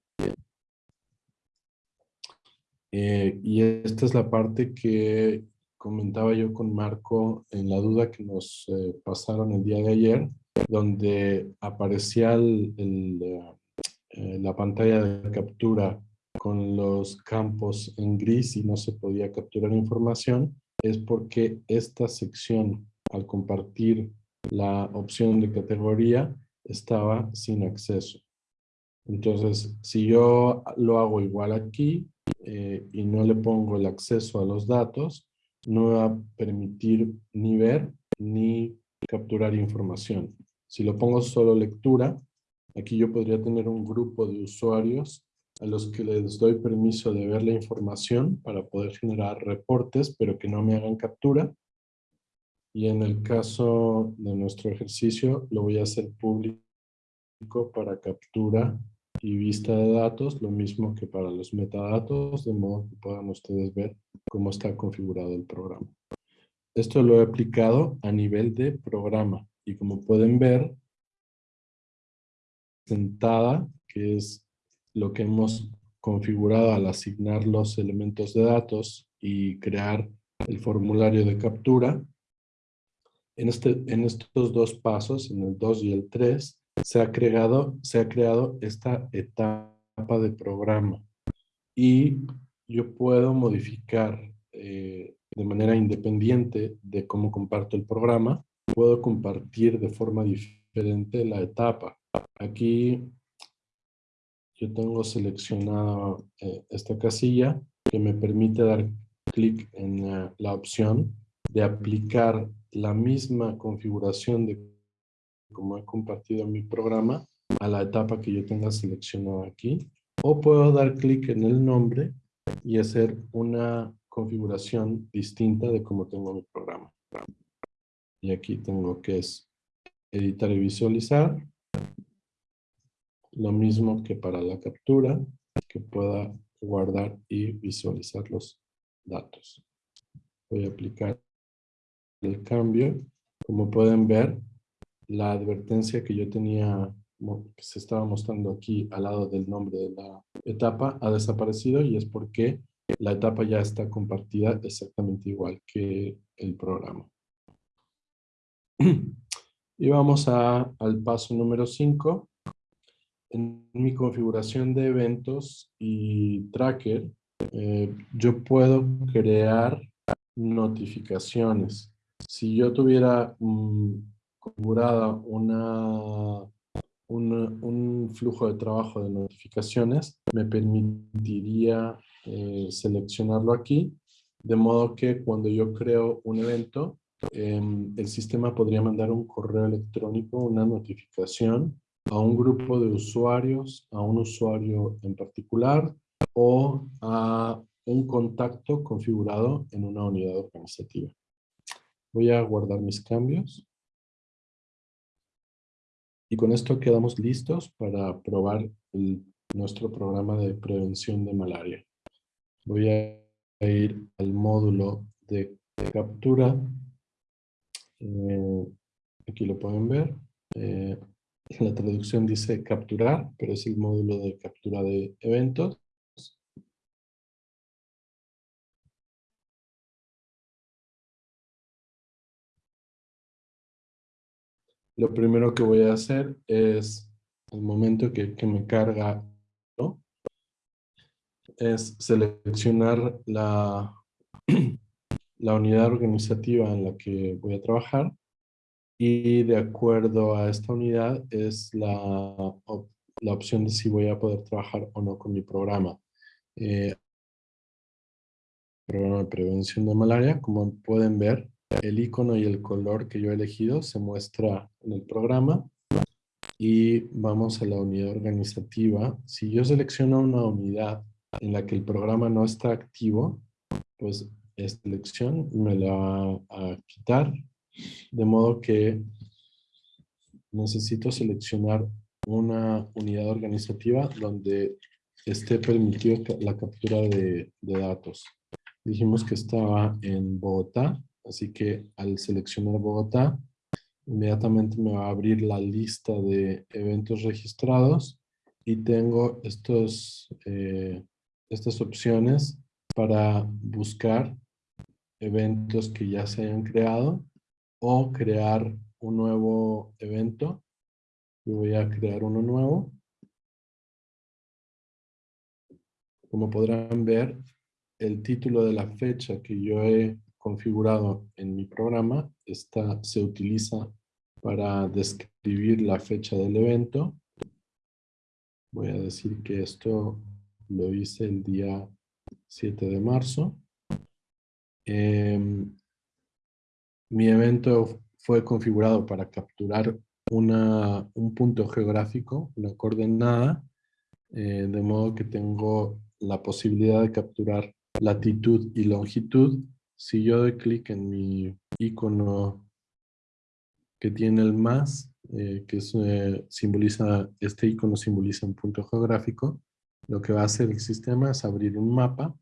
Eh, y esta es la parte que comentaba yo con Marco en la duda que nos eh, pasaron el día de ayer, donde aparecía eh, la pantalla de captura con los campos en gris y no se podía capturar información, es porque esta sección, al compartir la opción de categoría, estaba sin acceso. Entonces, si yo lo hago igual aquí eh, y no le pongo el acceso a los datos, no va a permitir ni ver ni capturar información. Si lo pongo solo lectura, aquí yo podría tener un grupo de usuarios a los que les doy permiso de ver la información para poder generar reportes, pero que no me hagan captura. Y en el caso de nuestro ejercicio, lo voy a hacer público para captura y vista de datos, lo mismo que para los metadatos, de modo que puedan ustedes ver cómo está configurado el programa. Esto lo he aplicado a nivel de programa y como pueden ver, sentada, que es lo que hemos configurado al asignar los elementos de datos y crear el formulario de captura. En, este, en estos dos pasos, en el 2 y el 3, se ha creado, se ha creado esta etapa de programa y yo puedo modificar eh, de manera independiente de cómo comparto el programa, puedo compartir de forma diferente la etapa. Aquí yo tengo seleccionada eh, esta casilla que me permite dar clic en la opción de aplicar la misma configuración de como he compartido mi programa, a la etapa que yo tenga seleccionado aquí. O puedo dar clic en el nombre y hacer una configuración distinta de cómo tengo mi programa. Y aquí tengo que es editar y visualizar. Lo mismo que para la captura, que pueda guardar y visualizar los datos. Voy a aplicar el cambio. Como pueden ver, la advertencia que yo tenía, que se estaba mostrando aquí al lado del nombre de la etapa, ha desaparecido y es porque la etapa ya está compartida exactamente igual que el programa. Y vamos a, al paso número 5. En mi configuración de eventos y tracker, eh, yo puedo crear notificaciones. Si yo tuviera configurada una, un flujo de trabajo de notificaciones, me permitiría eh, seleccionarlo aquí, de modo que cuando yo creo un evento, em, el sistema podría mandar un correo electrónico, una notificación a un grupo de usuarios, a un usuario en particular o a un contacto configurado en una unidad organizativa. Voy a guardar mis cambios. Y con esto quedamos listos para probar nuestro programa de prevención de malaria. Voy a ir al módulo de captura. Eh, aquí lo pueden ver. Eh, la traducción dice capturar, pero es el módulo de captura de eventos. Lo primero que voy a hacer es, el momento que, me carga, es seleccionar la, la unidad organizativa en la que voy a trabajar y de acuerdo a esta unidad es la, la opción de si voy a poder trabajar o no con mi programa. Eh, programa de prevención de malaria, como pueden ver, el icono y el color que yo he elegido se muestra en el programa. Y vamos a la unidad organizativa. Si yo selecciono una unidad en la que el programa no está activo, pues esta elección me la va a quitar De modo que necesito seleccionar una unidad organizativa donde esté permitido la captura de, de datos. Dijimos que estaba en Bogotá, así que al seleccionar Bogotá, inmediatamente me va a abrir la lista de eventos registrados y tengo estos, eh, estas opciones para buscar eventos que ya se hayan creado o crear un nuevo evento. Yo voy a crear uno nuevo. Como podrán ver, el título de la fecha que yo he configurado en mi programa está, se utiliza para describir la fecha del evento. Voy a decir que esto lo hice el día 7 de marzo. Em, mi evento fue configurado para capturar una, un punto geográfico, una coordenada, eh, de modo que tengo la posibilidad de capturar latitud y longitud. Si yo doy clic en mi icono que tiene el más, eh, que eh, simboliza, este icono simboliza un punto geográfico, lo que va a hacer el sistema es abrir un mapa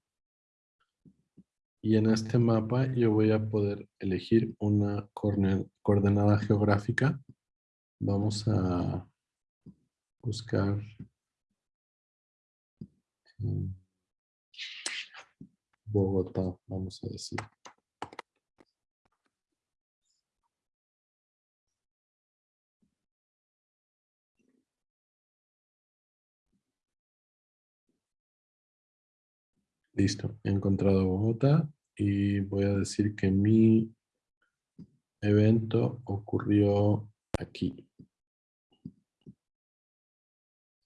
y en este mapa yo voy a poder elegir una coordenada geográfica. Vamos a buscar Bogotá, vamos a decir. Listo, he encontrado Bogotá y voy a decir que mi evento ocurrió aquí.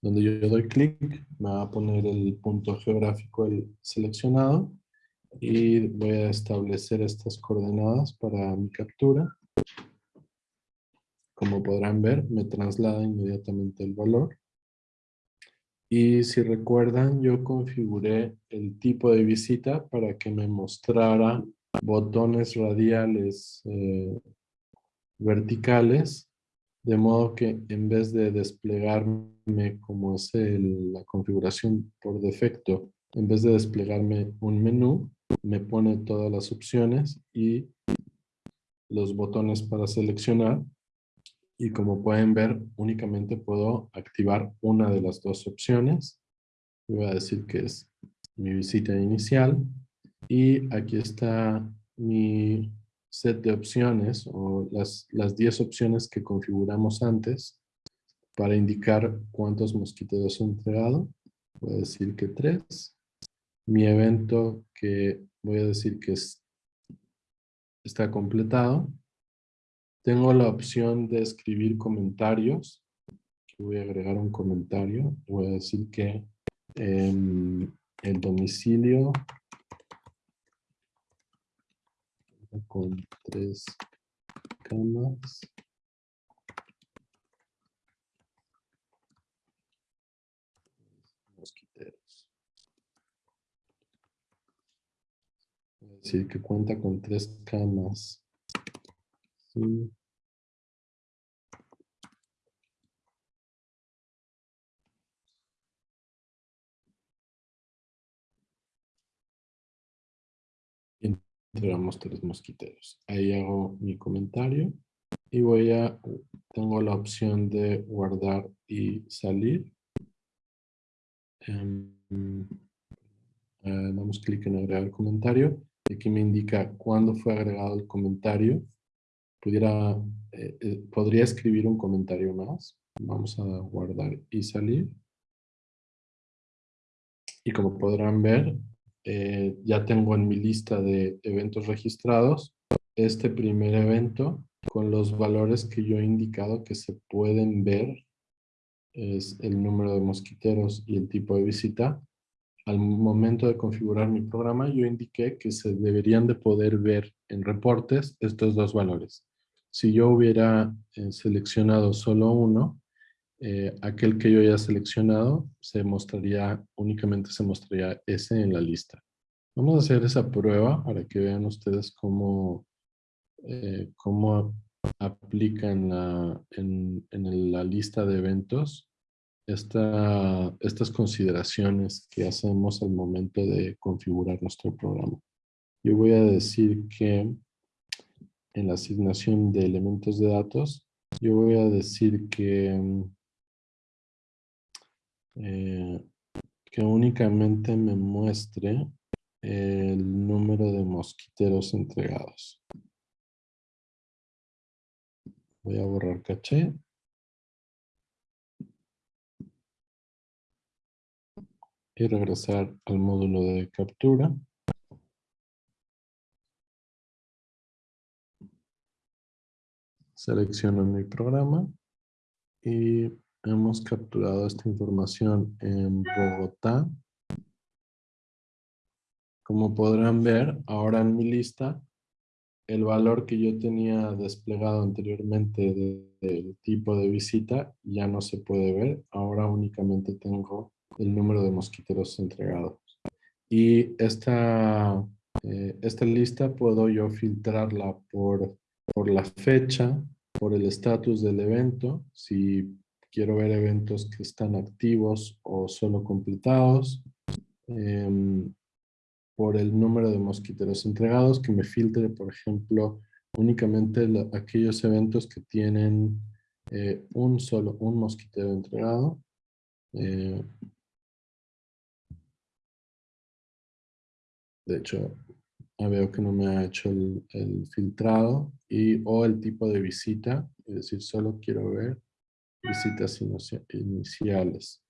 Donde yo doy clic, me va a poner el punto geográfico el seleccionado y voy a establecer estas coordenadas para mi captura. Como podrán ver, me traslada inmediatamente el valor. Y si recuerdan, yo configuré el tipo de visita para que me mostrara botones radiales eh, verticales, de modo que en vez de desplegarme como es la configuración por defecto, en vez de desplegarme un menú, me pone todas las opciones y los botones para seleccionar y como pueden ver, únicamente puedo activar una de las dos opciones. Voy a decir que es mi visita inicial. Y aquí está mi set de opciones o las, las 10 opciones que configuramos antes para indicar cuántos mosquiteros he entregado. Voy a decir que 3. Mi evento que voy a decir que está completado. Tengo la opción de escribir comentarios. voy a agregar un comentario. Voy a decir que em, el domicilio con tres camas. Mosquiteros. Voy a decir que cuenta con tres camas entregamos tres mosquiteros. Ahí hago mi comentario y voy a, tengo la opción de guardar y salir. Um, damos clic en agregar comentario. Aquí me indica cuándo fue agregado el comentario pudiera, eh, eh, podría escribir un comentario más. Vamos a guardar y salir. Y como podrán ver, eh, ya tengo en mi lista de eventos registrados este primer evento con los valores que yo he indicado que se pueden ver. Es el número de mosquiteros y el tipo de visita. Al momento de configurar mi programa, yo indiqué que se deberían de poder ver en reportes estos dos valores. Si yo hubiera eh, seleccionado solo uno, eh, aquel que yo haya seleccionado se mostraría, únicamente se mostraría ese en la lista. Vamos a hacer esa prueba para que vean ustedes cómo eh, cómo aplica en la, en, en la lista de eventos esta, estas consideraciones que hacemos al momento de configurar nuestro programa. Yo voy a decir que en la asignación de elementos de datos, yo voy a decir que, eh, que únicamente me muestre el número de mosquiteros entregados. Voy a borrar caché. Y regresar al módulo de captura. Selecciono mi programa y hemos capturado esta información en Bogotá. Como podrán ver, ahora en mi lista, el valor que yo tenía desplegado anteriormente del tipo de visita ya no se puede ver. Ahora únicamente tengo el número de mosquiteros entregados. Y esta, eh, esta lista puedo yo filtrarla por, por la fecha, por el estatus del evento, si quiero ver eventos que están activos o solo completados, em, por el número de mosquiteros entregados, que me filtre, por ejemplo, únicamente aquellos eventos que tienen eh, un solo, un mosquitero entregado. Eh, de hecho, veo que no me ha hecho el, filtrado y o el tipo de visita, es decir, solo quiero ver visitas iniciales.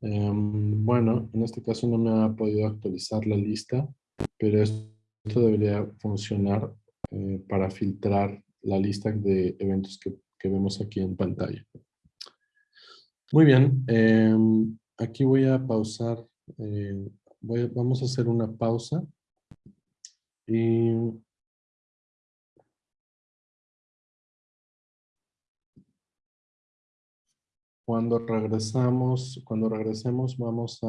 Em, bueno, en este caso no me ha podido actualizar la lista, pero esto debería funcionar eh, para filtrar la lista de eventos que, vemos aquí en pantalla. Muy bien, em, aquí voy a pausar, eh, vamos a hacer una pausa y cuando regresamos, cuando regresemos vamos a